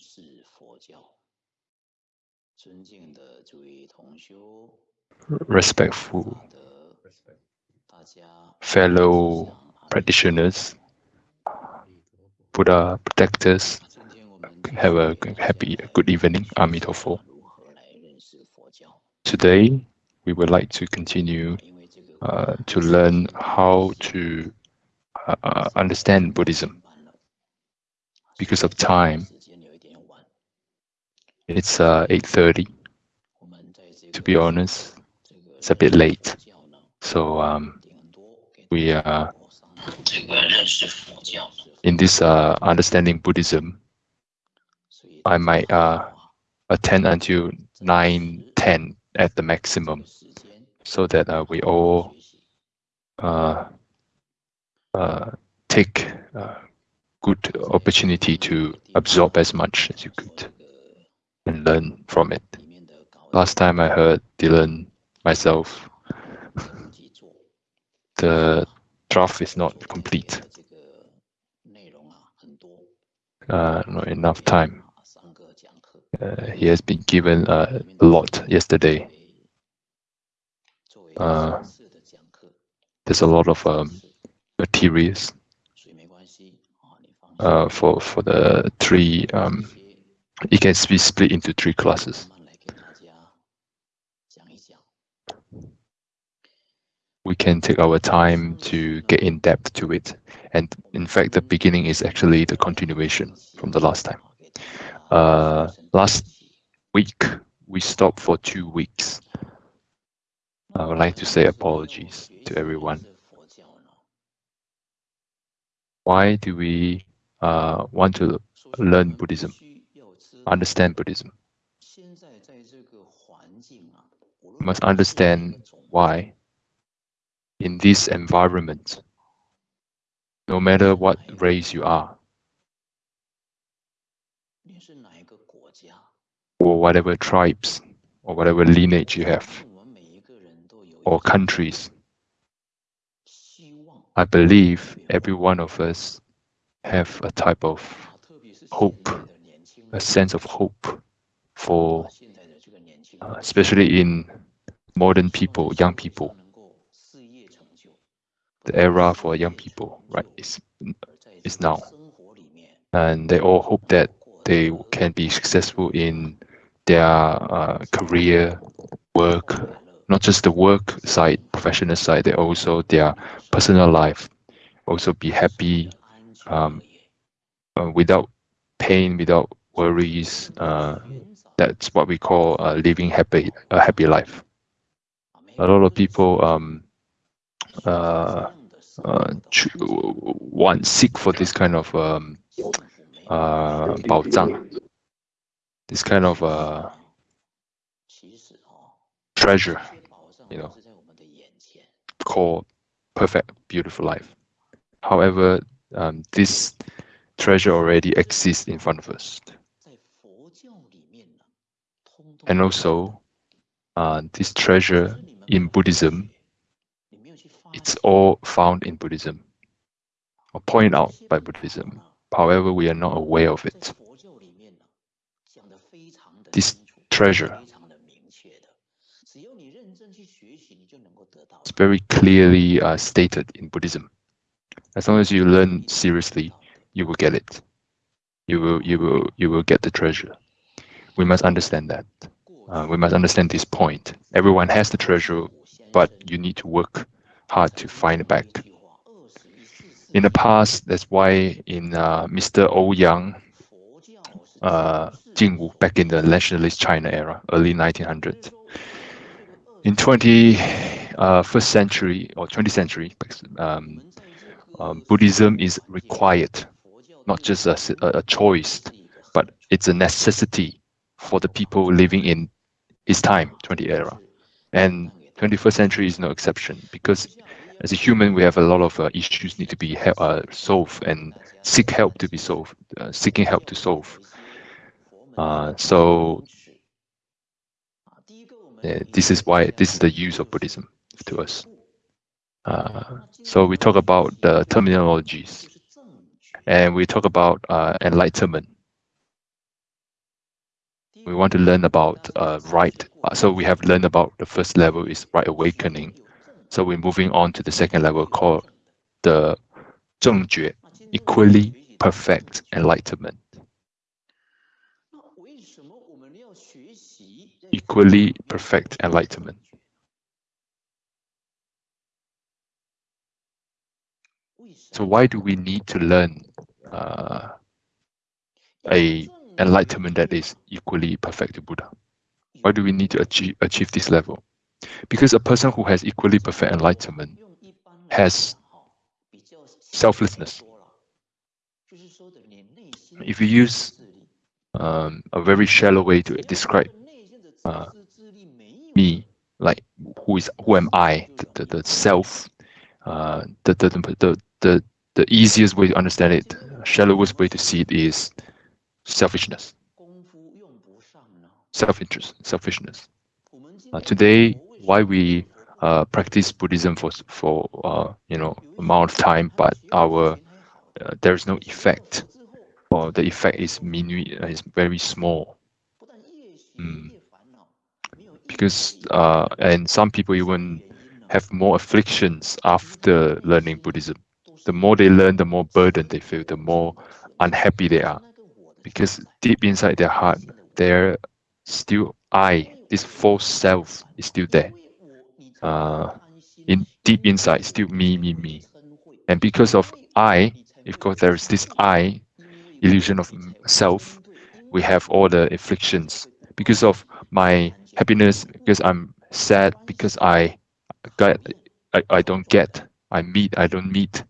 识佛教。尊敬的诸位同修， respectful 大德，大家 fellow practitioners, Buddha protectors, 今天我们 have a happy, good evening, Amitofo. 如何来认识佛教？ Today, we would like to continue 因为这个 uh, to learn how to uh, uh, understand Buddhism. 班了， Because of time, 时间有一点晚， it's uh, 8.30, to be honest. It's a bit late. So um, we are in this uh, understanding Buddhism, I might uh, attend until 9:10 at the maximum, so that uh, we all uh, uh, take good opportunity to absorb as much as you could and learn from it. Last time I heard Dylan myself, the draft is not complete. Uh, not enough time. Uh, he has been given uh, a lot yesterday. Uh, there's a lot of um, materials uh, for for the three um, it can be split into three classes. We can take our time to get in depth to it. And in fact, the beginning is actually the continuation from the last time. Uh, last week, we stopped for two weeks. I would like to say apologies to everyone. Why do we uh, want to learn Buddhism? understand Buddhism. We must understand why in this environment, no matter what race you are, or whatever tribes or whatever lineage you have, or countries, I believe every one of us have a type of hope a sense of hope for, uh, especially in modern people, young people. The era for young people, right, is, is now. And they all hope that they can be successful in their uh, career, work, not just the work side, professional side, they also their personal life, also be happy um, uh, without pain, without worries. Uh, that's what we call uh, living happy a happy life. A lot of people um, uh, uh want seek for this kind of um, uh, this kind of uh, treasure, you know, called perfect, beautiful life. However, um, this treasure already exists in front of us and also uh, this treasure in Buddhism, it's all found in Buddhism or pointed out by Buddhism. However, we are not aware of it. This treasure—it's very clearly uh, stated in Buddhism. As long as you learn seriously, you will get it. You will, you will, you will get the treasure we must understand that. Uh, we must understand this point. Everyone has the treasure, but you need to work hard to find it back. In the past, that's why in uh, Mr. Ou oh Yang, uh, Jingwu, back in the nationalist China era, early 1900, in 21st uh, century or 20th century, um, um, Buddhism is required, not just a, a choice, but it's a necessity for the people living in his time, 20 era. And 21st century is no exception because as a human, we have a lot of uh, issues need to be uh, solved and seek help to be solved, uh, seeking help to solve. Uh, so this is why this is the use of Buddhism to us. Uh, so we talk about the terminologies and we talk about uh, enlightenment. We want to learn about uh, right. So we have learned about the first level is right awakening. So we're moving on to the second level called the 正觉, equally perfect enlightenment. Equally perfect enlightenment. So why do we need to learn uh, a enlightenment that is equally perfect to Buddha? Why do we need to achieve achieve this level? Because a person who has equally perfect enlightenment has selflessness. If you use um, a very shallow way to describe uh, me, like who is who am I, the, the, the self, uh, the, the, the, the, the easiest way to understand it, shallowest way to see it is selfishness, self-interest, selfishness. Uh, today, why we uh, practice Buddhism for for uh, you know amount of time, but our uh, there is no effect, or the effect is minute, is very small. Mm. Because uh, and some people even have more afflictions after learning Buddhism. The more they learn, the more burden they feel, the more unhappy they are. Because deep inside their heart, they're still I, this false self is still there. Uh, in deep inside, still me, me, me. And because of I, if course there is this I, illusion of self, we have all the afflictions. Because of my happiness, because I'm sad, because I got, I, I don't get, I meet, I don't meet.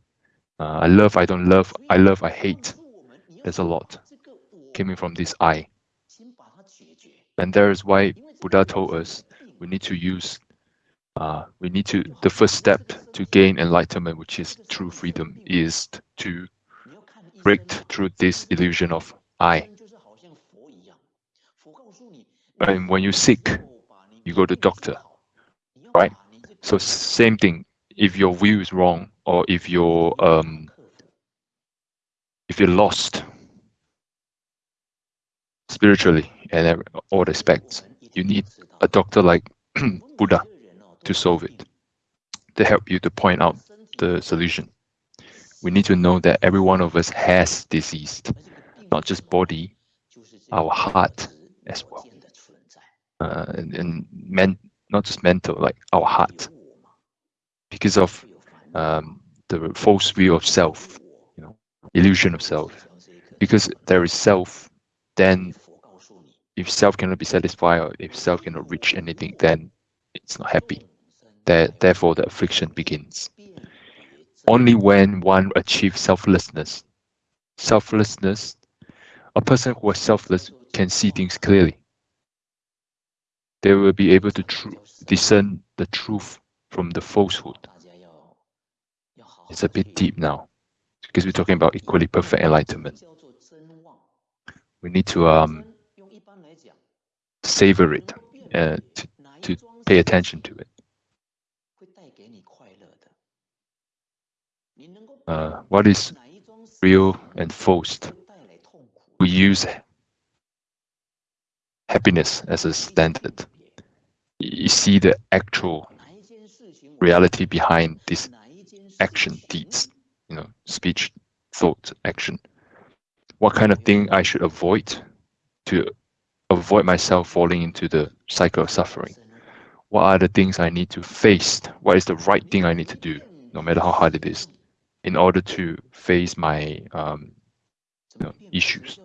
Uh, I love, I don't love, I love, I hate. There's a lot coming from this I. And that is why Buddha told us we need to use, uh, we need to, the first step to gain enlightenment, which is true freedom, is to break through this illusion of I. And when you're sick, you go to doctor, right? So same thing. If your view is wrong, or if you're um, if you're lost spiritually and all aspects, you need a doctor like Buddha to solve it, to help you to point out the solution. We need to know that every one of us has disease, not just body, our heart as well, uh, and, and men, not just mental, like our heart, because of um, the false view of self, you know, illusion of self. Because there is self, then if self cannot be satisfied or if self cannot reach anything, then it's not happy. Therefore, the affliction begins. Only when one achieves selflessness, selflessness, a person who is selfless can see things clearly. They will be able to discern the truth from the falsehood. It's a bit deep now because we're talking about equally perfect enlightenment. We need to um, savor it, uh, to, to pay attention to it. Uh, what is real and false? We use happiness as a standard. You see the actual reality behind this action, deeds, you know, speech, thought, action. What kind of thing I should avoid to avoid myself falling into the cycle of suffering? What are the things I need to face? What is the right thing I need to do, no matter how hard it is, in order to face my um, you know, issues?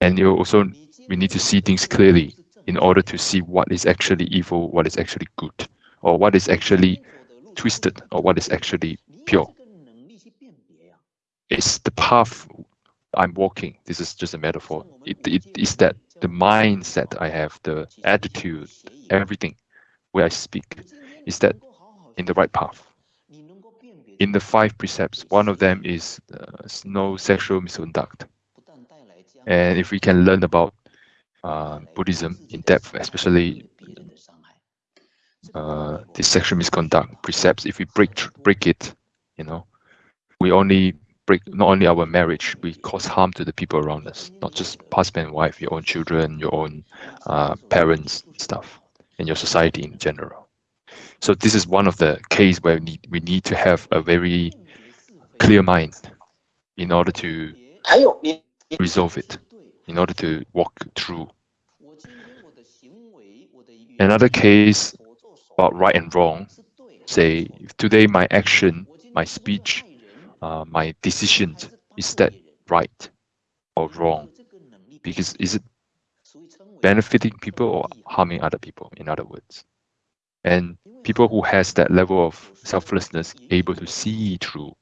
And you also, we need to see things clearly in order to see what is actually evil, what is actually good, or what is actually twisted, or what is actually pure. It's the path I'm walking. This is just a metaphor. It, it is that the mindset I have, the attitude, everything where I speak, is that in the right path. In the five precepts, one of them is uh, no sexual misconduct. And if we can learn about uh, Buddhism in depth, especially uh, the sexual misconduct precepts, if we break break it, you know, we only break not only our marriage, we cause harm to the people around us, not just husband and wife, your own children, your own uh, parents, stuff, and your society in general. So this is one of the case where we need, we need to have a very clear mind in order to resolve it, in order to walk through. Another case about right and wrong, say today my action, my speech, uh, my decisions, is that right or wrong? Because is it benefiting people or harming other people, in other words? And people who has that level of selflessness able to see through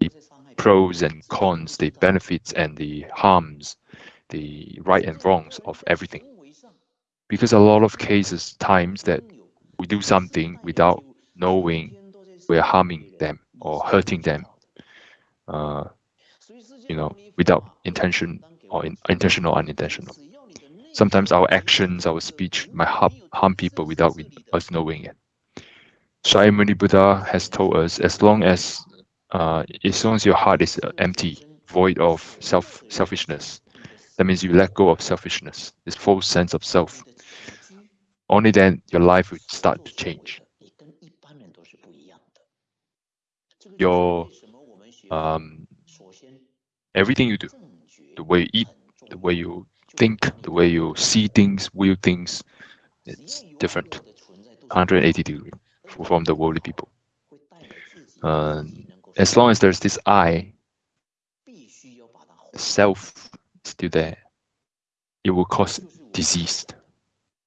the pros and cons, the benefits and the harms, the right and wrongs of everything. Because a lot of cases, times that we do something without knowing we're harming them or hurting them, uh, you know, without intention or in, intentional or unintentional. Sometimes our actions, our speech might harm, harm people without us knowing it. Shakyamuni Buddha has told us as long as uh, as long as your heart is empty, void of self selfishness, that means you let go of selfishness, this false sense of self. Only then your life will start to change. Your um, everything you do, the way you eat, the way you think, the way you see things, view things, it's different, 180 degree from the worldly people. Um, as long as there's this I, self still there, it will cause disease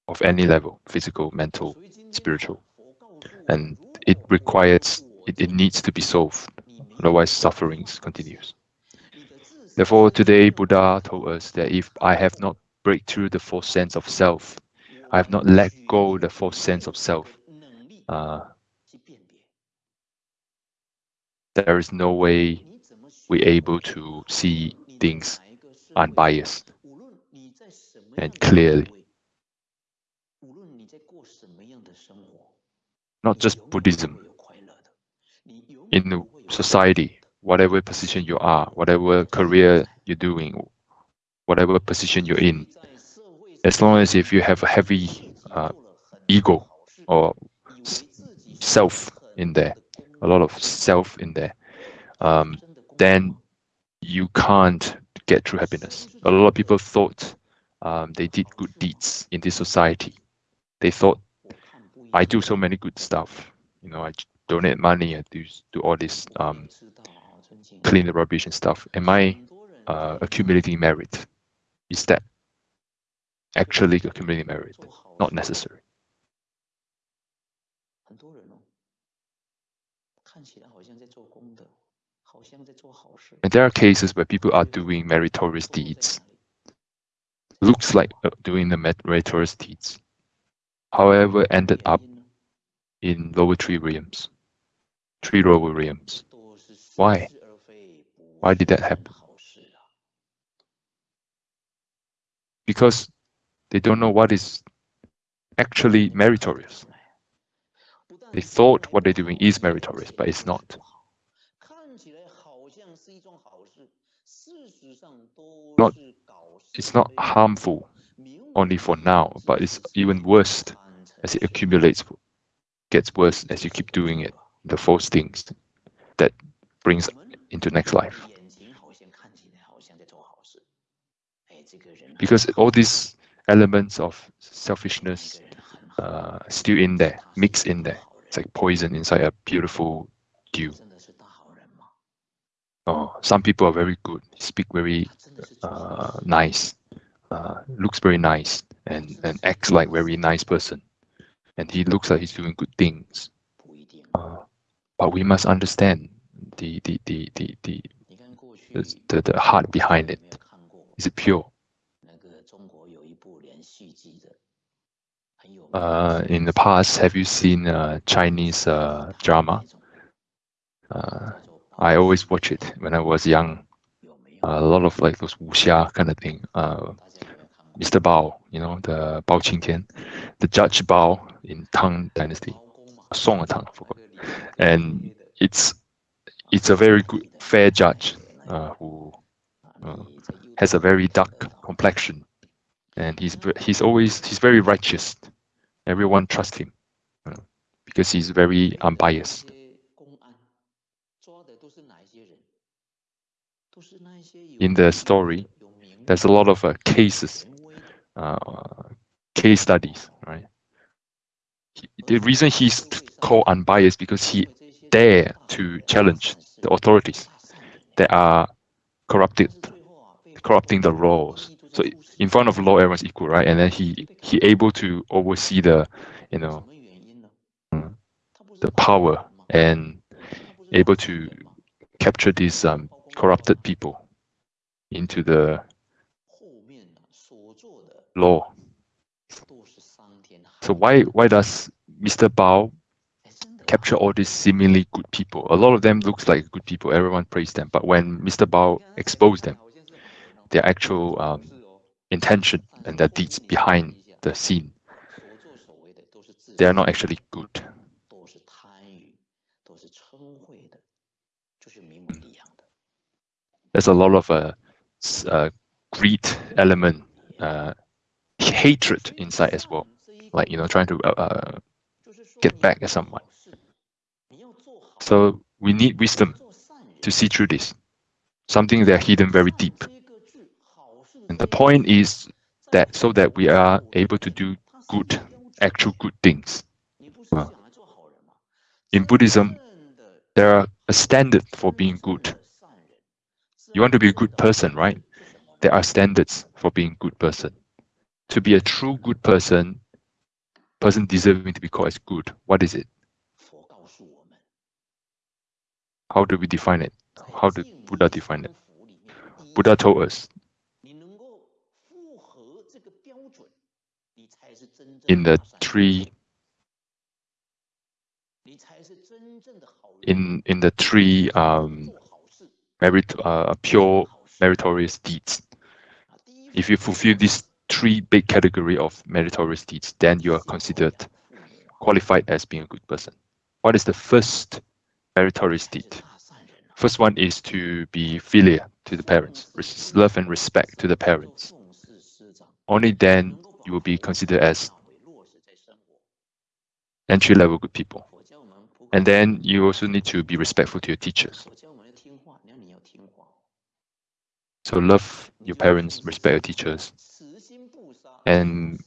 of any level, physical, mental, spiritual. And it requires, it, it needs to be solved. Otherwise, sufferings continues. Therefore, today Buddha told us that if I have not break through the false sense of self, I have not let go the false sense of self, uh, there is no way we're able to see things unbiased and clearly. Not just Buddhism. In society, whatever position you are, whatever career you're doing, whatever position you're in, as long as if you have a heavy uh, ego or self in there, a lot of self in there, um, then you can't get true happiness. A lot of people thought um, they did good deeds in this society. They thought, I do so many good stuff. You know, I donate money, I do, do all this, um, clean the rubbish and stuff. Am I uh, accumulating merit? Is that actually accumulating merit? Not necessary. And there are cases where people are doing meritorious deeds. Looks like uh, doing the meritorious deeds. However, ended up in lower three realms. Three lower realms. Why? Why did that happen? Because they don't know what is actually meritorious. They thought what they're doing is meritorious, but it's not. Not, it's not harmful only for now, but it's even worse as it accumulates, gets worse as you keep doing it, the false things that brings into next life. Because all these elements of selfishness uh, still in there, mixed in there. It's like poison inside a beautiful dew. Oh, some people are very good, speak very uh, nice, uh, looks very nice, and, and acts like very nice person. And he looks like he's doing good things. Uh, but we must understand the the the the the, the, the heart behind it. Is it pure? Uh, in the past, have you seen uh, Chinese uh, drama? Uh, I always watch it when I was young. a lot of like those wuxia kind of thing. Uh, Mr. Bao, you know, the Bao Qingtian, the Judge Bao in Tang Dynasty, Song of Tang, and it's it's a very good fair judge. uh, who uh, has a very dark complexion, and he's he's always he's very righteous. Everyone trusts him uh, because he's very unbiased. In the story, there's a lot of uh, cases, uh, case studies, right? He, the reason he's called unbiased because he dare to challenge the authorities that are corrupted, corrupting the laws. So in front of law, everyone's equal, right? And then he he able to oversee the, you know, the power and able to capture these um, corrupted people into the law. So why why does Mr. Bao capture all these seemingly good people? A lot of them looks like good people. Everyone praised them, but when Mr. Bao exposed them, their actual um, intention and their deeds behind the scene, they are not actually good. There's a lot of uh, uh, greed element, uh, hatred inside as well, like you know, trying to uh, get back at someone. So we need wisdom to see through this, something that hidden very deep. And the point is that so that we are able to do good, actual good things. in Buddhism, there are a standard for being good. You want to be a good person, right? There are standards for being a good person. To be a true good person, person deserving to be called as good, what is it? How do we define it? How did Buddha define it? Buddha told us in the three in in the three um, merit uh, pure meritorious deeds. If you fulfill these three big category of meritorious deeds, then you are considered qualified as being a good person. What is the first meritorious deed? First one is to be filial to the parents, love and respect to the parents. Only then you will be considered as entry level good people. And then you also need to be respectful to your teachers. So love your parents, respect your teachers. And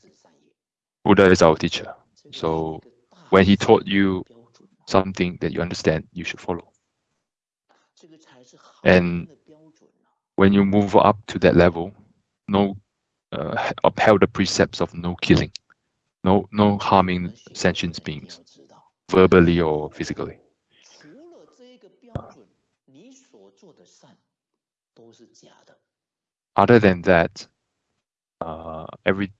Buddha is our teacher. So when he taught you something that you understand, you should follow. And when you move up to that level, no uh, upheld the precepts of no killing, no no harming sentient beings, verbally or physically. Other than that, uh, every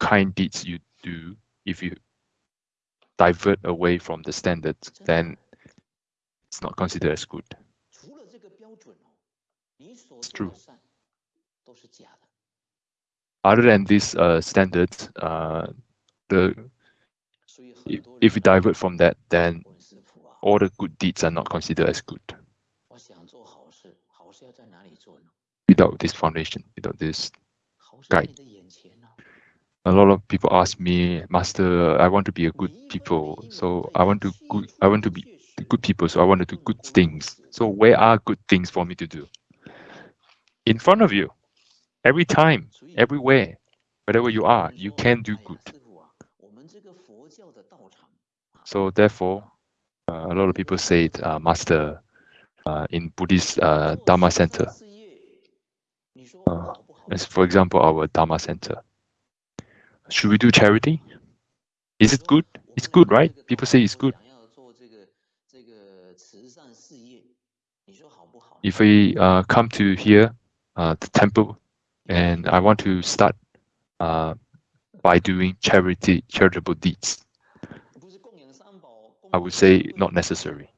kind deeds you do, if you divert away from the standard, then it's not considered as good. It's true. Other than these uh, standards, uh, the if, if we divert from that, then all the good deeds are not considered as good. Without this foundation, without this guide. A lot of people ask me, Master, I want to be a good people. So I want to good I want to be good people, so I want to do good things. So where are good things for me to do? In front of you. Every time, everywhere, wherever you are, you can do good. So therefore, uh, a lot of people say, uh, Master, uh, in Buddhist uh, Dharma Center, uh, as for example, our Dharma Center, should we do charity? Is it good? It's good, right? People say it's good. If we uh, come to here, uh, the temple, and I want to start uh, by doing charity, charitable deeds, I would say not necessary.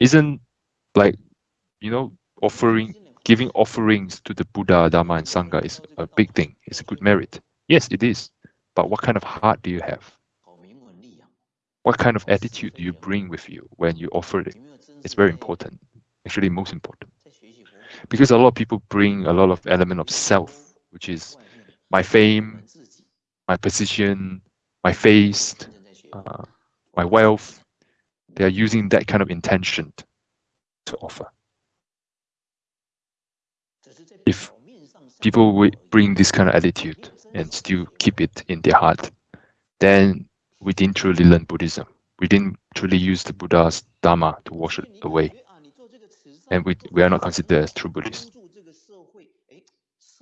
Isn't like, you know, offering, giving offerings to the Buddha, Dharma, and Sangha is a big thing. It's a good merit. Yes, it is. But what kind of heart do you have? What kind of attitude do you bring with you when you offer it? It's very important. actually most important. Because a lot of people bring a lot of element of self, which is my fame, my position, my face, uh, my wealth. They are using that kind of intention to offer. If people would bring this kind of attitude and still keep it in their heart, then we didn't truly learn Buddhism. We didn't truly use the Buddha's Dharma to wash it away. And we, we are not considered as true Buddhists.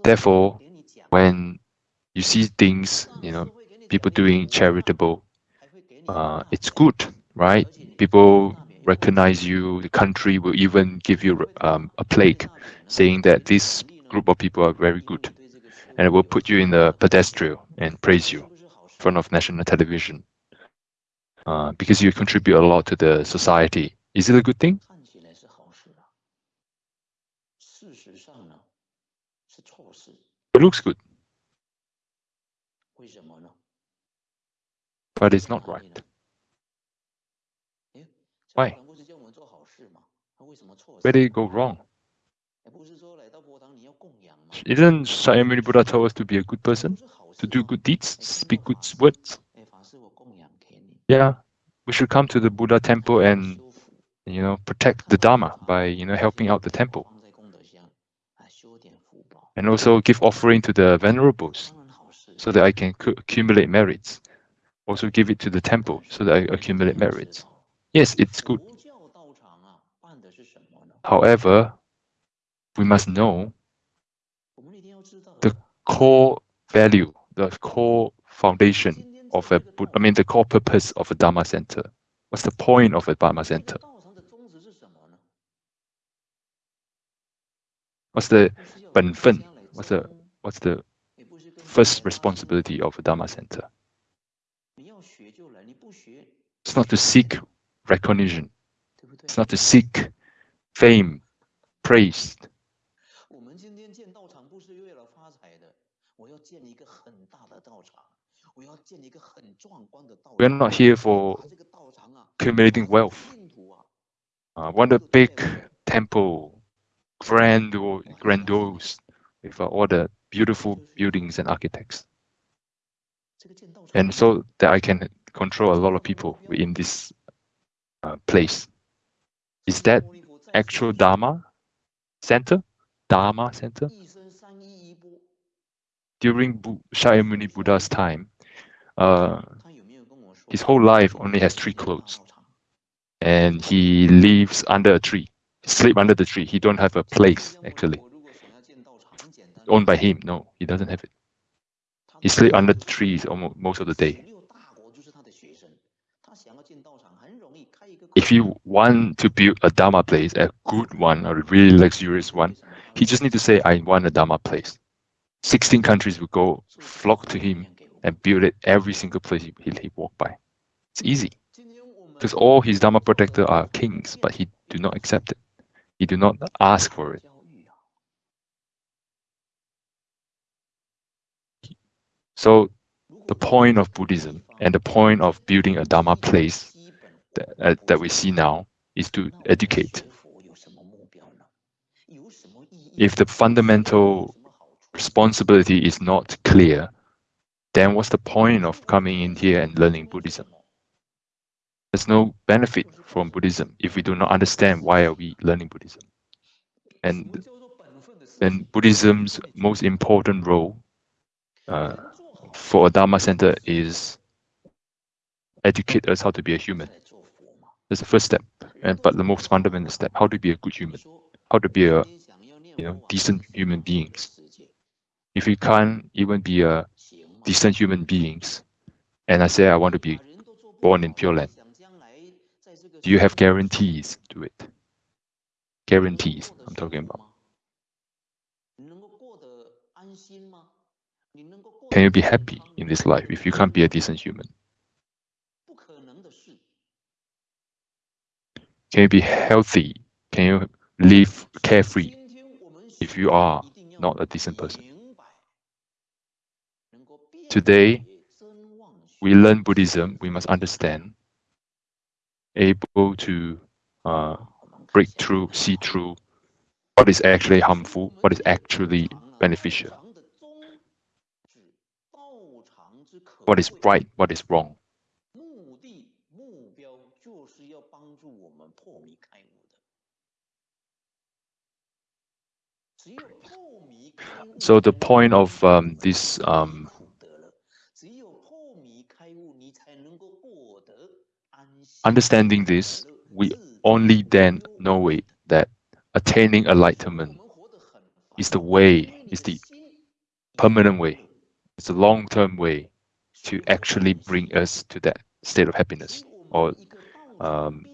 Therefore, when you see things, you know, people doing charitable, uh, it's good, right? People recognize you, the country will even give you um, a plaque saying that this group of people are very good. And it will put you in the pedestal and praise you in front of national television uh, because you contribute a lot to the society. Is it a good thing? It looks good. But it's not right. Why? Where did it go wrong? Didn't Shakyamuni Buddha tell us to be a good person? To do good deeds? Speak good words? Yeah, we should come to the Buddha temple and, you know, protect the Dharma by, you know, helping out the temple. And also give offering to the venerables so that I can accumulate merits. Also give it to the temple so that I accumulate merits. Yes, it's good. However, we must know the core value, the core foundation of a, I mean, the core purpose of a Dharma center. What's the point of a Dharma center? What's the 本分? What's the what's the first responsibility of a Dharma center? It's not to seek recognition. It's not to seek fame, praise. We are not here for accumulating wealth. Uh, want a big temple, grand or grandiose, with all the beautiful buildings and architects. And so that I can control a lot of people in this uh, place. Is that actual Dharma center? Dharma center? During Shakyamuni Buddha's time, uh, his whole life only has three clothes. And he lives under a tree, sleep under the tree. He don't have a place, actually. Owned by him. No, he doesn't have it. He sleep under the trees almost most of the day. If you want to build a Dharma place, a good one, a really luxurious one, he just need to say, I want a Dharma place. 16 countries will go flock to him and build it every single place he, he, he walk by. It's easy. Because all his Dharma protector are kings, but he do not accept it. He do not ask for it. So the point of Buddhism and the point of building a Dharma place that, uh, that we see now is to educate. If the fundamental responsibility is not clear, then what's the point of coming in here and learning Buddhism? There's no benefit from Buddhism if we do not understand why are we learning Buddhism. And then Buddhism's most important role uh, for a Dharma center is educate us how to be a human. That's the first step, and but the most fundamental step: how to be a good human, how to be a you know decent human beings. If you can't even be a decent human beings, and I say I want to be born in Pure Land, do you have guarantees to it? Guarantees, I'm talking about. Can you be happy in this life if you can't be a decent human? Can you be healthy? Can you live carefree if you are not a decent person? Today, we learn Buddhism, we must understand, able to uh, break through, see through what is actually harmful, what is actually beneficial, what is right, what is wrong. So the point of um, this um, understanding this, we only then know it that attaining enlightenment is the way, is the permanent way, it's the long-term way to actually bring us to that state of happiness or um,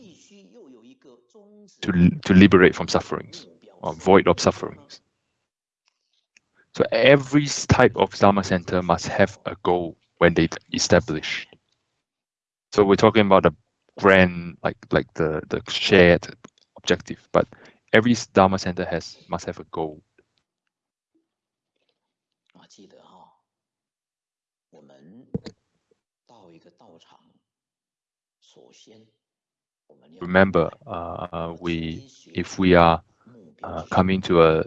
to, to liberate from sufferings or void of sufferings. So every type of Dharma center must have a goal when they establish. So we're talking about a grand, like like the the shared objective, but every Dharma center has must have a goal. Remember, uh, we if we are uh, coming to a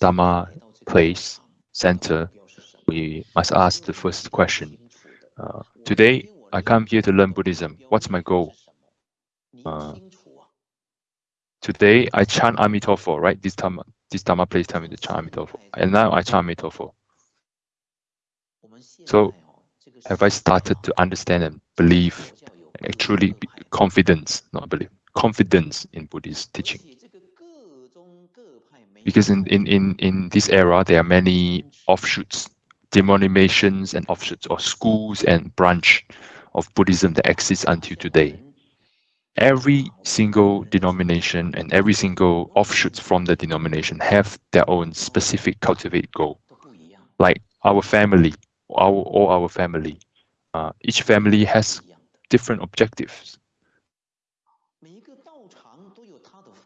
Dharma place, center, we must ask the first question. Uh, today, I come here to learn Buddhism. What's my goal? Uh, today, I chant Amitabha, right? This time, this Dharma place tell me to chant Amitabha. And now I chant Amitabha. So, have I started to understand and believe, and truly confidence, not believe, confidence in Buddhist teaching? Because in, in, in, in this era, there are many offshoots, denominations and offshoots, or schools and branch of Buddhism that exists until today. Every single denomination and every single offshoots from the denomination have their own specific cultivate goal. Like our family, our or our family, uh, each family has different objectives.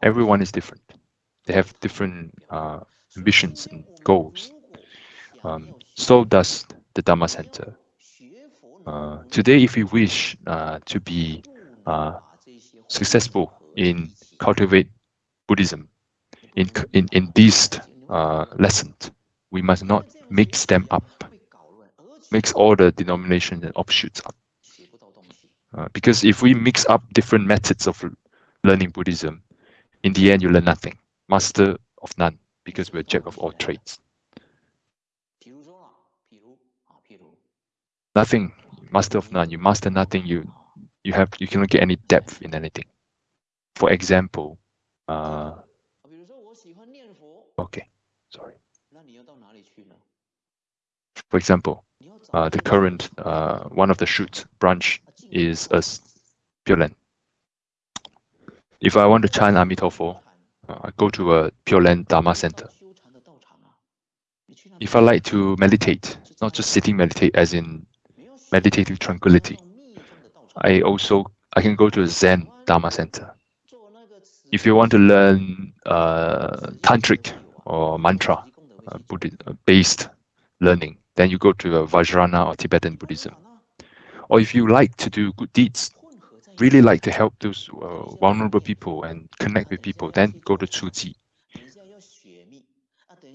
Everyone is different they have different uh, ambitions and goals. Um, so does the Dharma Center. Uh, today, if we wish uh, to be uh, successful in cultivate Buddhism, in in in these uh, lessons, we must not mix them up, mix all the denominations and offshoots up. Uh, because if we mix up different methods of learning Buddhism, in the end, you learn nothing master of none because we're jack of all trades. Nothing, master of none. You master nothing. You you have you cannot get any depth in anything. For example, uh, okay, sorry. For example, uh, the current uh, one of the shoots branch is a Pure Land. If I want to chant Amitabha, uh, I go to a Pure Land Dharma center. If I like to meditate, not just sitting meditate as in meditative tranquility, I also I can go to a Zen Dharma center. If you want to learn uh, tantric or mantra uh, Buddhist uh, based learning, then you go to a Vajrayana or Tibetan Buddhism. Or if you like to do good deeds, really like to help those uh, vulnerable people and connect with people, then go to Tzu Chi.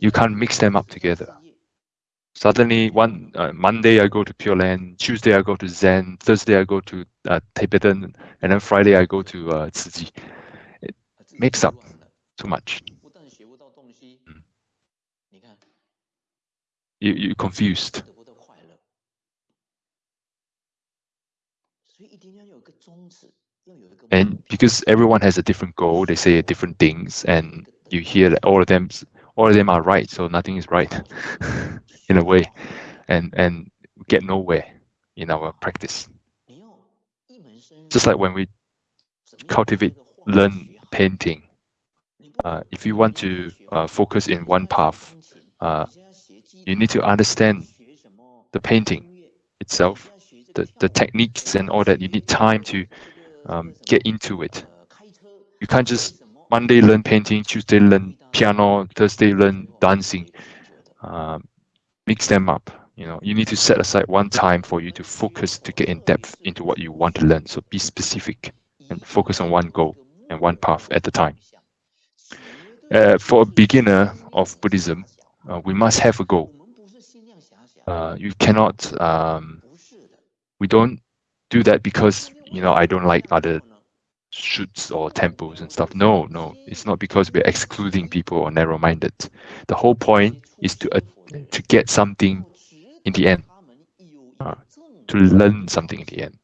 You can't mix them up together. Suddenly, one uh, Monday I go to Pure Land, Tuesday I go to Zen, Thursday I go to uh, Tibetan, and then Friday I go to uh, It mix up too much. Mm. You, you're confused. And because everyone has a different goal, they say different things, and you hear that all of them, all of them are right, so nothing is right, in a way, and and get nowhere in our practice. Just like when we cultivate, learn painting. Uh, if you want to uh, focus in one path, uh, you need to understand the painting itself the, the techniques and all that, you need time to um, get into it. You can't just Monday learn painting, Tuesday learn piano, Thursday learn dancing. Um, mix them up. You know, you need to set aside one time for you to focus to get in depth into what you want to learn. So be specific and focus on one goal. and one path at a time. Uh, for a beginner of Buddhism, uh, we must have a goal. Uh, you cannot, um, we don't do that because, you know, I don't like other shoots or temples and stuff. No, no, it's not because we're excluding people or narrow-minded. The whole point is to uh, to get something in the end, uh, to learn something in the end.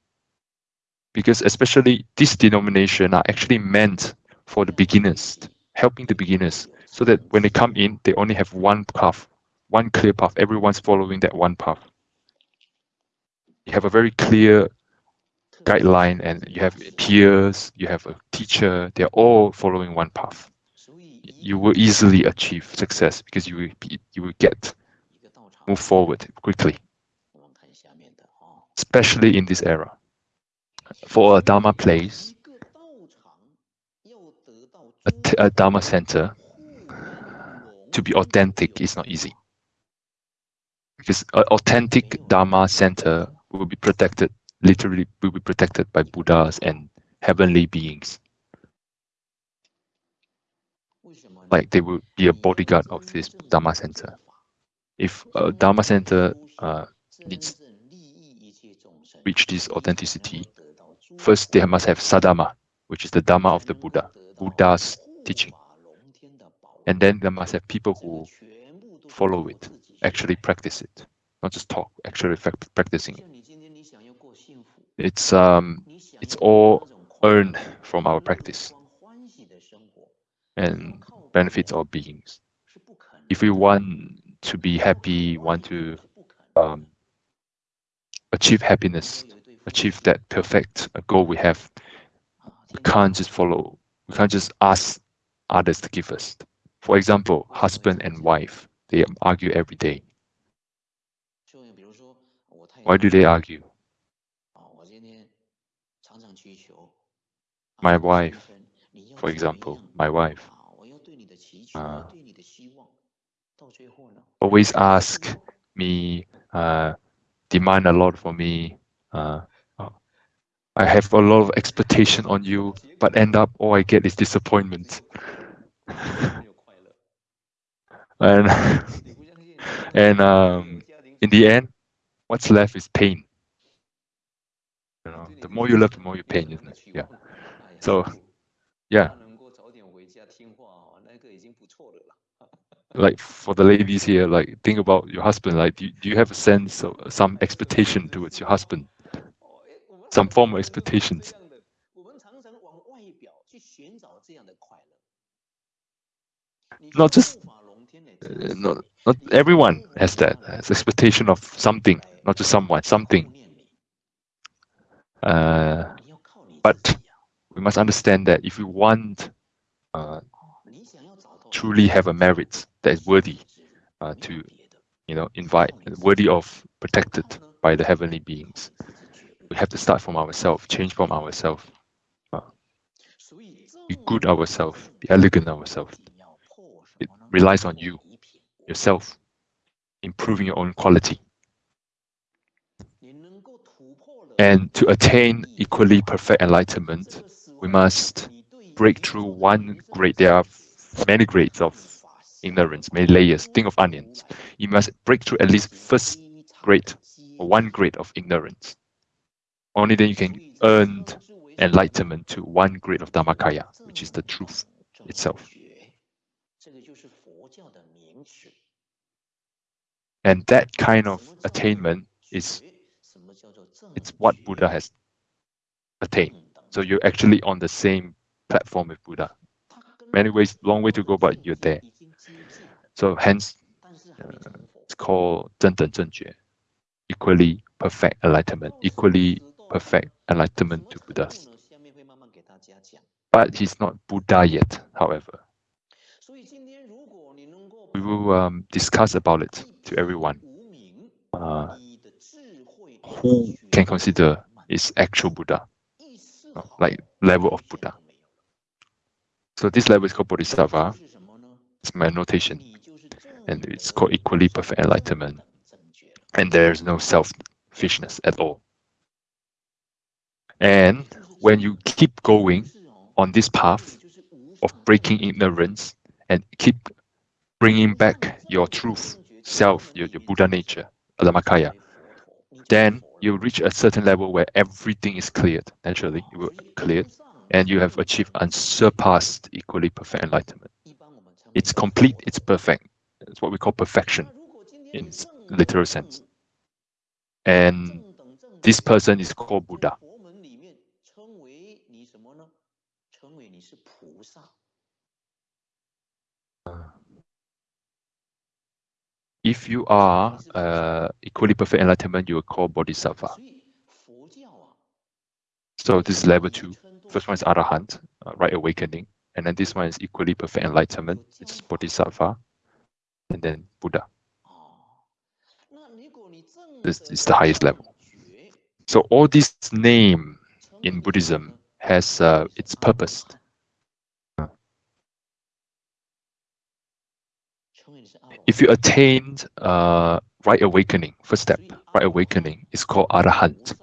Because especially this denomination are actually meant for the beginners, helping the beginners, so that when they come in, they only have one path, one clear path. Everyone's following that one path. You have a very clear guideline and you have peers, you have a teacher, they're all following one path. You will easily achieve success because you will, be, you will get move forward quickly, especially in this era. For a Dharma place, a, a Dharma center, to be authentic is not easy. Because an authentic Dharma center will be protected literally will be protected by Buddhas and heavenly beings. Like they will be a bodyguard of this Dharma center. If a Dharma center uh, needs reach this authenticity, first they must have Saddharma, which is the Dharma of the Buddha, Buddha's teaching. And then they must have people who follow it, actually practice it, not just talk, actually practicing it it's um it's all earned from our practice and benefits our beings. If we want to be happy, want to um, achieve happiness, achieve that perfect goal we have, we can't just follow, we can't just ask others to give us. For example, husband and wife, they argue every day. Why do they argue? My wife, for example, my wife, uh, always ask me, uh, demand a lot for me. Uh, I have a lot of expectation on you, but end up all I get is disappointment. and and um, in the end, what's left is pain. You know, the more you love, the more you pain, isn't it? Yeah. So, yeah. Like for the ladies here, like think about your husband. Like, do, do you have a sense of some expectation towards your husband? Some form of expectations. Not just, uh, not, not everyone has that. Has expectation of something, not just someone, something. Uh, but we must understand that if we want uh, truly have a merit that is worthy uh, to, you know, invite, worthy of protected by the heavenly beings, we have to start from ourselves, change from ourselves, uh, be good ourselves, be elegant ourselves. It relies on you, yourself, improving your own quality. And to attain equally perfect enlightenment, we must break through one grade. There are many grades of ignorance, many layers. Think of onions. You must break through at least first grade or one grade of ignorance. Only then you can earn enlightenment to one grade of Dhammakaya, which is the truth itself. And that kind of attainment is it's what Buddha has attained. So you're actually on the same platform with Buddha. Many ways, long way to go, but you're there. So hence, uh, it's called 正等正觉, equally perfect enlightenment, equally perfect enlightenment to Buddha. But he's not Buddha yet, however. We will um, discuss about it to everyone. Uh, who can consider is actual Buddha? Like level of Buddha. So this level is called Bodhisattva. It's my notation. And it's called equally perfect enlightenment. And there's no selfishness at all. And when you keep going, on this path of breaking ignorance and keep bringing back your truth self, your, your Buddha nature, Dhammakaya, then you reach a certain level where everything is cleared. Naturally, you will clear, and you have achieved unsurpassed, equally perfect enlightenment. It's complete, it's perfect. It's what we call perfection in literal sense. And this person is called Buddha. Uh, If you are uh, equally perfect enlightenment, you are called Bodhisattva. So this is level two. First one is Arahant, uh, right awakening. And then this one is equally perfect enlightenment. It's Bodhisattva. And then Buddha. This is the highest level. So all this name in Buddhism has uh, its purpose. If you attain uh, right awakening, first step, right awakening is called Arahant.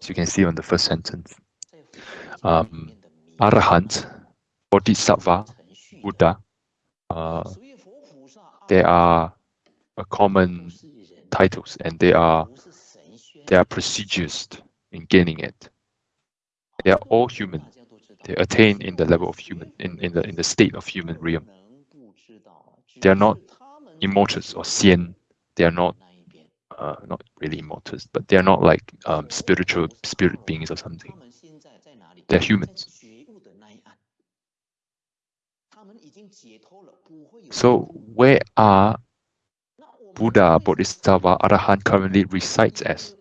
So you can see on the first sentence. Um, Arahant, Bodhisattva, Buddha, uh, they are a common titles and they are they are procedures in gaining it. They are all human. They attain in the level of human, in, in the in the state of human realm. They are not immortals or xian. They are not uh, not really immortals, but they are not like um, spiritual spirit beings or something. They're humans. So where are Buddha, Bodhisattva, Arahant currently resides as?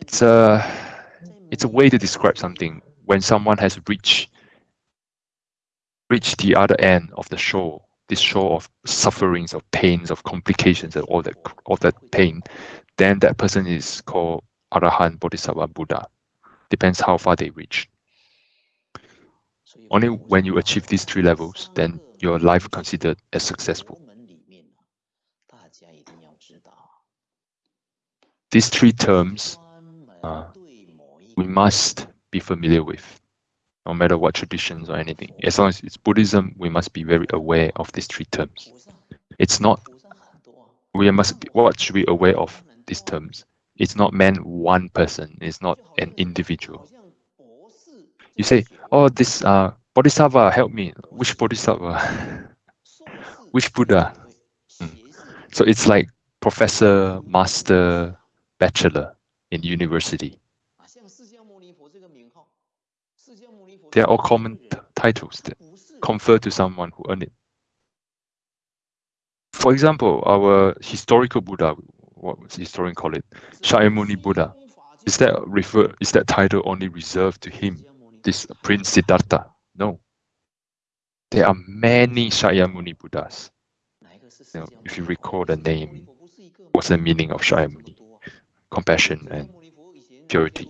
It's a it's a way to describe something when someone has reached reached the other end of the shore this shore of sufferings, of pains, of complications, and all that all that pain, then that person is called Arahant, Bodhisattva, Buddha. Depends how far they reach. Only when you achieve these three levels, then your life considered as successful. These three terms uh, we must be familiar with no matter what traditions or anything. As long as it's Buddhism, we must be very aware of these three terms. It's not, we must, be, what should be aware of these terms? It's not meant one person, it's not an individual. You say, oh, this uh, Bodhisattva, help me. Which Bodhisattva? Which Buddha? Hmm. So it's like professor, master, bachelor in university. They are all common titles conferred to someone who earned it. For example, our historical Buddha, what was historian call it, Shakyamuni Buddha, is that refer is that title only reserved to him, this Prince Siddhartha? No. There are many Shakyamuni Buddhas. You know, if you recall the name, what's the meaning of Shakyamuni? Compassion and purity.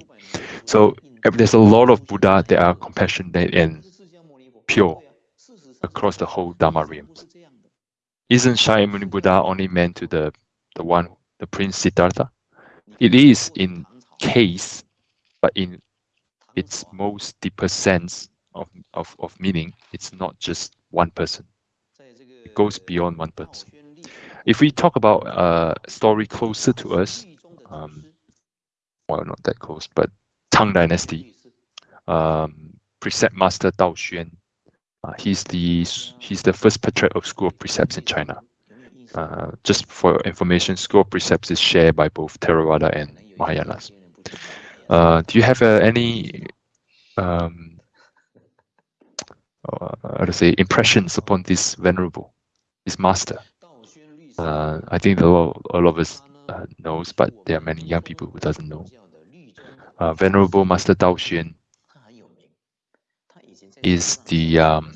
So there's a lot of Buddha that are compassionate and pure across the whole Dharma realms. Isn't Shakyamuni Buddha only meant to the, the one, the Prince Siddhartha? It is in case, but in its most deeper sense of, of, of meaning, it's not just one person. It goes beyond one person. If we talk about a story closer to us, um, well, not that close, but Tang Dynasty, um, precept master Dao Xuan. Uh, he's the he's the first patriarch of School of Precepts in China. Uh, just for information, School of Precepts is shared by both Theravada and Mahayanas. Uh, do you have uh, any um, uh, how to say impressions upon this venerable, this master? Uh, I think a lot, a lot of us knows, but there are many young people who doesn't know. Uh, Venerable Master Dao Xuan is the um,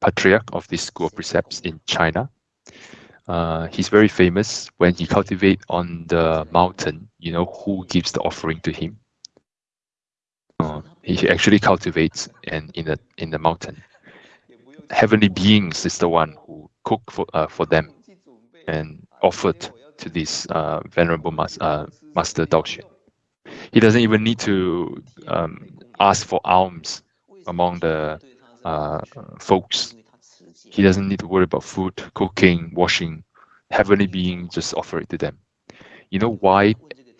patriarch of this school of precepts in China. Uh, he's very famous when he cultivate on the mountain. You know who gives the offering to him? Uh, he actually cultivates and in the in the mountain. Heavenly beings is the one who cook for uh, for them and offered to this uh, venerable mas uh, master Dao Xuan. He doesn't even need to um, ask for alms among the uh, folks. He doesn't need to worry about food, cooking, washing. Heavenly being just offer it to them. You know why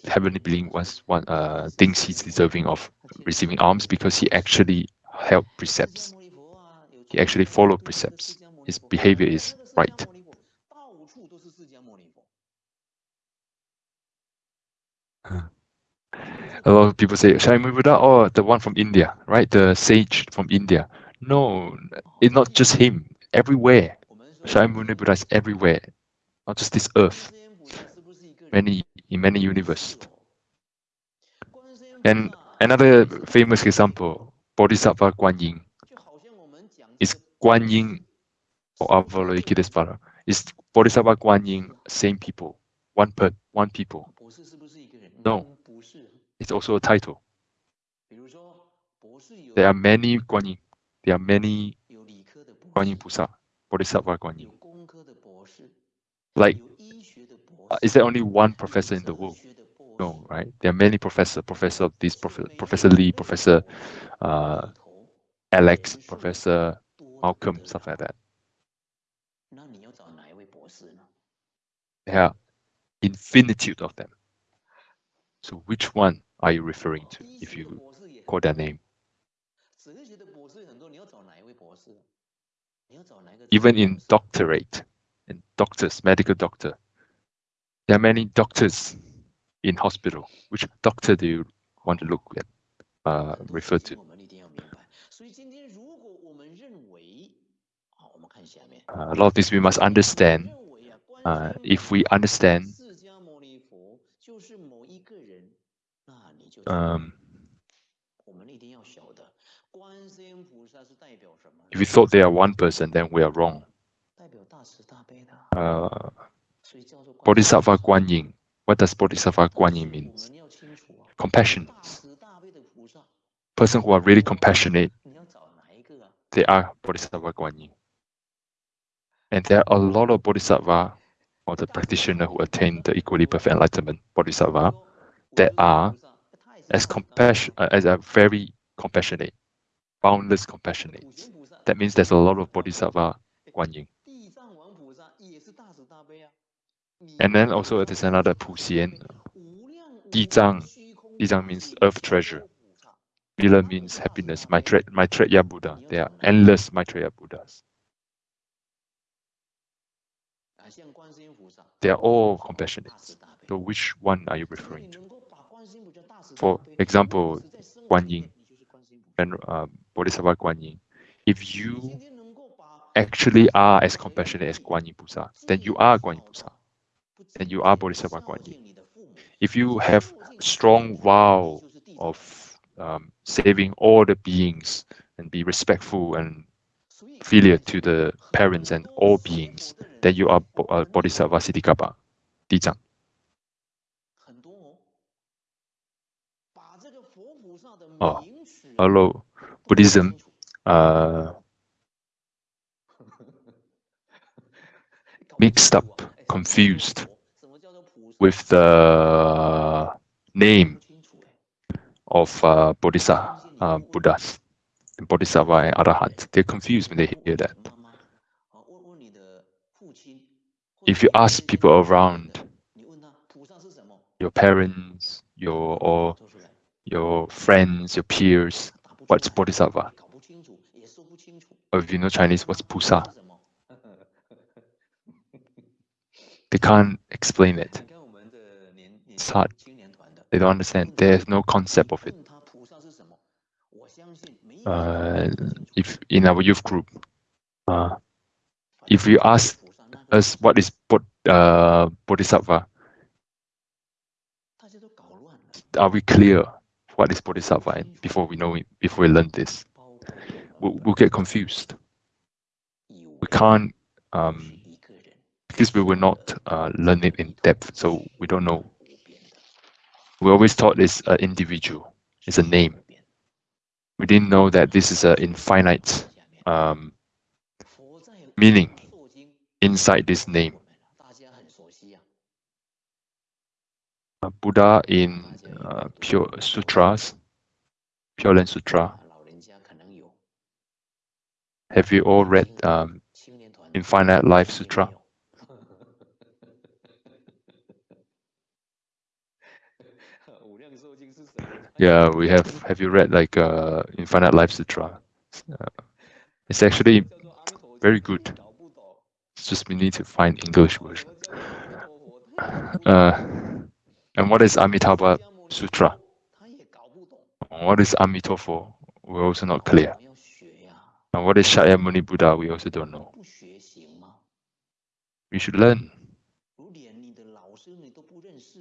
heavenly being was one uh, thinks he's deserving of receiving alms because he actually held precepts. He actually followed precepts. His behavior is right. A lot of people say Shakyamuni Buddha, oh, the one from India, right? The sage from India. No, it's not just him. Everywhere, Shakyamuni Buddha is everywhere, not just this earth. Many in many universes. And another famous example, Bodhisattva Guan Yin. Is Guan or Avalokitesvara? Is Bodhisattva Guan Yin same people? One per one people? No. It's also a title. There are many Guan Yin. There are many Guan Yin Pusa, Bodhisattva Guan Yin. Like, uh, is there only one professor in the world? No, right? There are many professor, professor of this, professor, Professor Lee, Professor uh, Alex, Professor Malcolm, stuff like that. There are infinitude of them. So which one are you referring to if you call that name? Even in doctorate, in doctors, medical doctor, there are many doctors in hospital. Which doctor do you want to look at, uh, refer to? Uh, a lot of this we must understand. Uh, if we understand, um, if we thought they are one person, then we are wrong. Uh, Bodhisattva Guan Yin. What does Bodhisattva Guan Yin mean? Compassion. Person who are really compassionate, they are Bodhisattva Guan Yin. And there are a lot of Bodhisattva or the practitioner who attain the equally perfect enlightenment, Bodhisattva, that are as compassion uh, as a very compassionate, boundless compassionate. That means there's a lot of Bodhisattva Guan Yin. And then also there's another Pu Xian. Di Zang. Di Zang means earth treasure. Mila means happiness. Maitreya, Buddha. There are endless Maitreya Buddhas. They are all compassionate. So which one are you referring to? For example, Guan Yin and uh, Bodhisattva Guan Yin. If you actually are as compassionate as Guan then you are Guan Yin. And you are Bodhisattva Guan Yin. If you have strong vow of um, saving all the beings and be respectful and filial to the parents and all beings, then you are uh, Bodhisattva Ksitigarbha, Dizang. Oh, hello, Buddhism. Uh, mixed up, confused with the name of uh, Bodhisattva, uh, Buddhas, Bodhisattva and Arahant. They're confused when they hear that. If you ask people around, your parents, your or your friends, your peers, what's Bodhisattva? Or if you know Chinese, what's Pusa? They can't explain it. It's hard. They don't understand. There's no concept of it. Uh, if in our youth group, uh, if you ask us what is Bod, uh, Bodhisattva, are we clear what is Bodhisattva before we know it, before we learn this? We'll, we'll get confused. We can't, um, because we will not uh, learn it in depth, so we don't know. We always thought it's an individual, it's a name. We didn't know that this is an infinite um, meaning inside this name. Uh, Buddha in uh, Pure Sutras, Pure Land Sutra, Have you all read um, Infinite Life Sutra? Yeah, we have. Have you read like uh, Infinite Life Sutra? Uh, it's actually very good. It's just we need to find English version. Uh, and what is Amitabha Sutra? What is Amitofo? We're also not clear. And what is Shakyamuni Buddha? We also don't know. We should learn.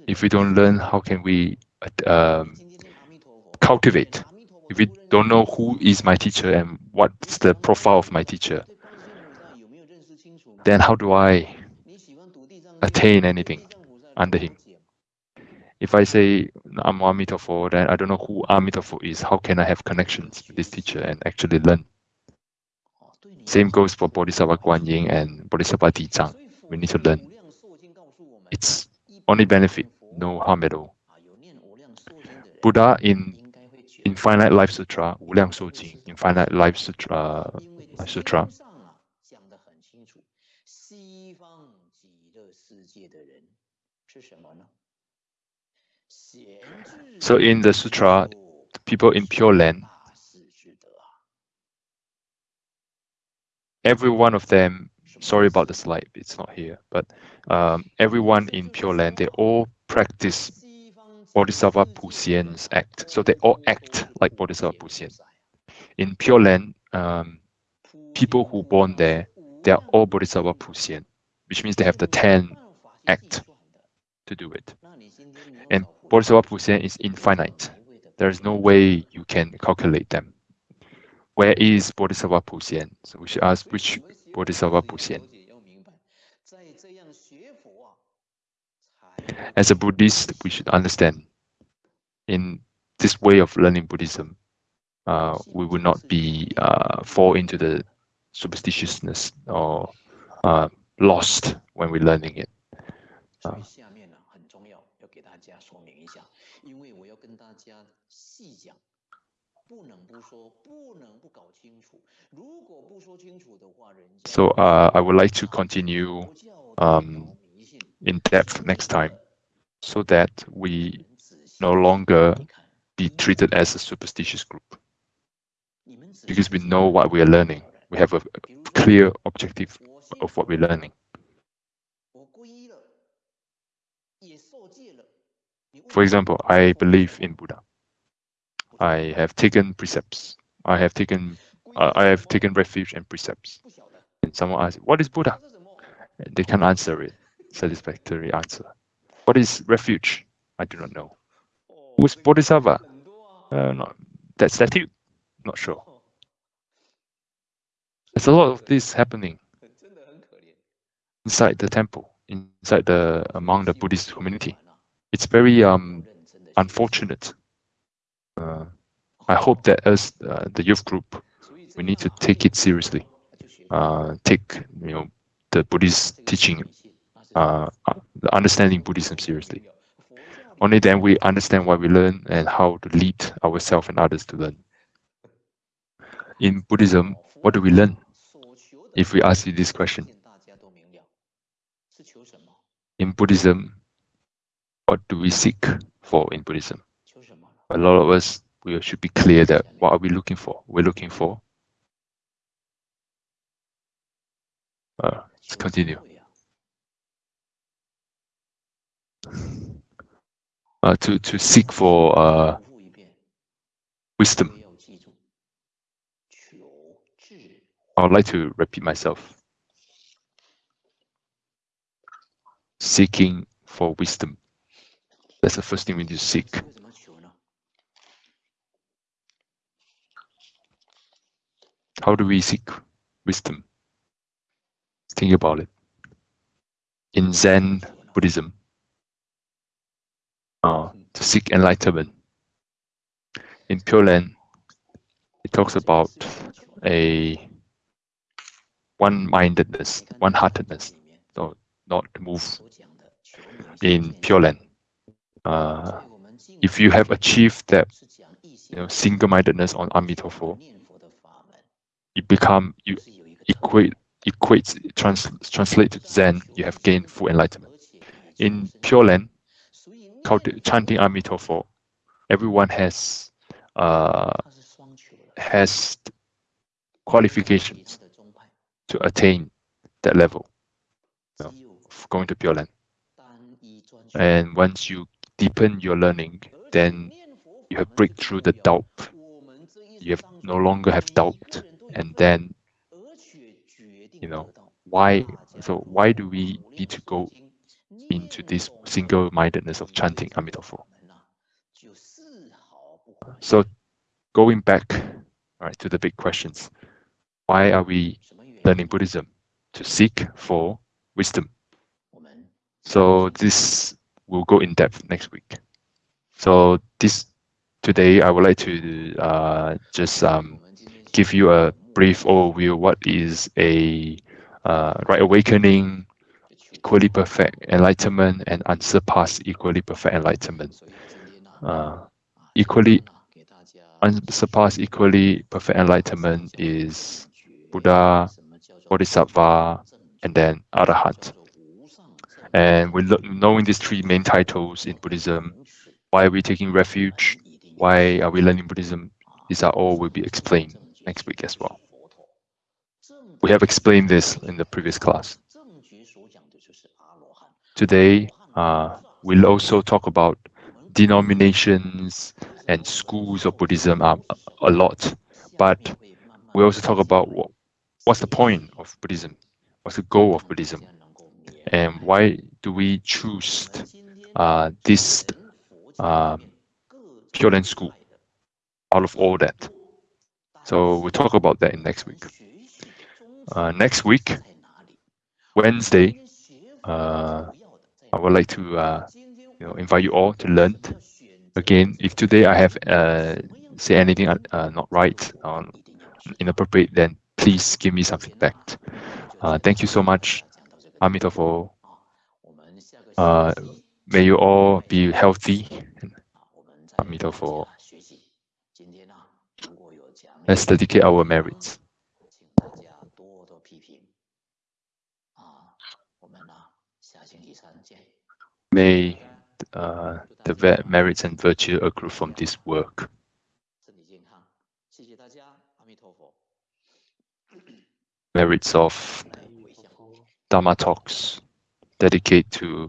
If we don't learn, how can we um, cultivate? If we don't know who is my teacher and what's the profile of my teacher, then how do I attain anything under him? if I say I'm Amitofo then I don't know who Amitofo is. How can I have connections with this teacher and actually learn? Same goes for Bodhisattva Guanyin and Bodhisattva Di We need to learn. It's only benefit, no harm at all. Buddha in Infinite Life Sutra, Wu Liang Shou Jing, Infinite Life Sutra, Sutra. So in the sutra, people in Pure Land, every one of them, sorry about the slide, it's not here, but um, everyone in Pure Land, they all practice Bodhisattva Puxian's act. So they all act like Bodhisattva Puxian. In Pure Land, um, people who born there, they are all Bodhisattva Puxian, which means they have the 10 act to do it. And Bodhisattva Puxian is infinite. There is no way you can calculate them. Where is Bodhisattva Puxian? So we should ask which Bodhisattva Puxian. As a Buddhist, we should understand in this way of learning Buddhism, uh, we will not be uh, fall into the superstitiousness or uh, lost when we're learning it. Uh, so uh, I would like to continue um, in depth next time so that we no longer be treated as a superstitious group. Because we know what we are learning. We have a clear objective of what we're learning. For example, I believe in Buddha. I have taken precepts. I have taken uh, I have taken refuge and precepts. And someone asks, "What is Buddha?" They can answer it. Satisfactory answer. What is refuge? I do not know. Who's Bodhisattva? Uh, not, that statue? Not sure. There's a lot of this happening inside the temple, inside the among the Buddhist community. It's very um, unfortunate. Uh, I hope that as uh, the youth group, we need to take it seriously. Uh, take you know the Buddhist teaching, uh, the understanding Buddhism seriously. Only then we understand what we learn and how to lead ourselves and others to learn. In Buddhism, what do we learn? If we ask you this question. In Buddhism, what do we seek for in Buddhism? A lot of us, we should be clear that what are we looking for? We're looking for. Uh, let's continue. uh, to to seek for uh, wisdom. I would like to repeat myself. Seeking for wisdom. That's the first thing we need to seek. How do we seek wisdom? Think about it. In Zen Buddhism, uh, to seek enlightenment. In Pure Land, it talks about a one-mindedness, one-heartedness, so not move in Pure Land uh, if you have achieved that you know, single-mindedness on Amitabha, you become you equate equates trans, translate to Zen, you have gained full enlightenment. In Pure Land, chanting Amitabha, everyone has uh, has qualifications to attain that level. So, going to Pure Land, and once you deepen your learning, then you have breakthrough the doubt. You have no longer have doubt, and then you know why. So why do we need to go into this single-mindedness of chanting Amitabha? So going back, right, to the big questions. Why are we learning Buddhism? To seek for wisdom. So this will go in depth next week. So this today I would like to uh, just um, give you a brief overview what is a uh, right awakening, equally perfect enlightenment, and unsurpassed equally perfect enlightenment. Uh, equally unsurpassed equally perfect enlightenment is Buddha, Bodhisattva, and then Arahant. And we're knowing these three main titles in Buddhism, why are we taking refuge? Why are we learning Buddhism? These are all will be explained next week as well. We have explained this in the previous class. Today, uh, we'll also talk about denominations and schools of Buddhism are a lot, but we also talk about what, what's the point of Buddhism, what's the goal of Buddhism, and why do we choose uh, this uh, Pure Land School out of all that. So we'll talk about that in next week. Uh, next week, Wednesday, uh, I would like to uh, you know invite you all to learn. Again, if today I have uh, say anything uh, not right or inappropriate, then please give me some feedback. Thank you so much. Amitabha. Uh, may you all be healthy. Amitabha. Let's dedicate our merits. May uh, the merits and virtue accrue from this work. Merits of Dharma talks dedicate to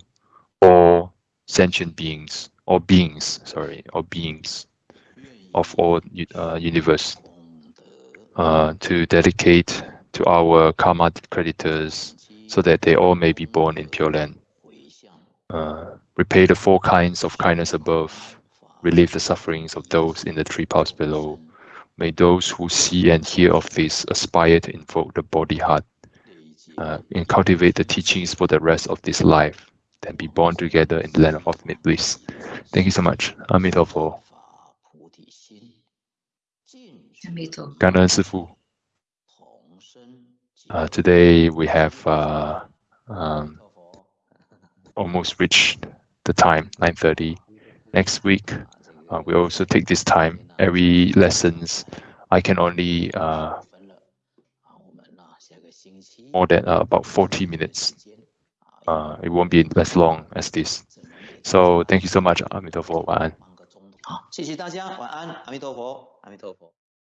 all sentient beings, or beings, sorry, or beings of all uh, universe. Uh, to dedicate to our karma creditors so that they all may be born in Pure Land. Uh, repay the four kinds of kindness above, relieve the sufferings of those in the three paths below. May those who see and hear of this aspire to invoke the Bodhi heart uh, and cultivate the teachings for the rest of this life, then be born together in the land of ultimate bliss. Thank you so much. Amitabha. 感恩师父. Uh, today we have uh, um, almost reached the time, 9.30. Next week, uh, we also take this time. Every lessons, I can only uh, more than uh, about 40 minutes. Uh, it won't be as long as this. So thank you so much, 阿弥陀佛，晚安。好，谢谢大家，晚安，阿弥陀佛，阿弥陀佛。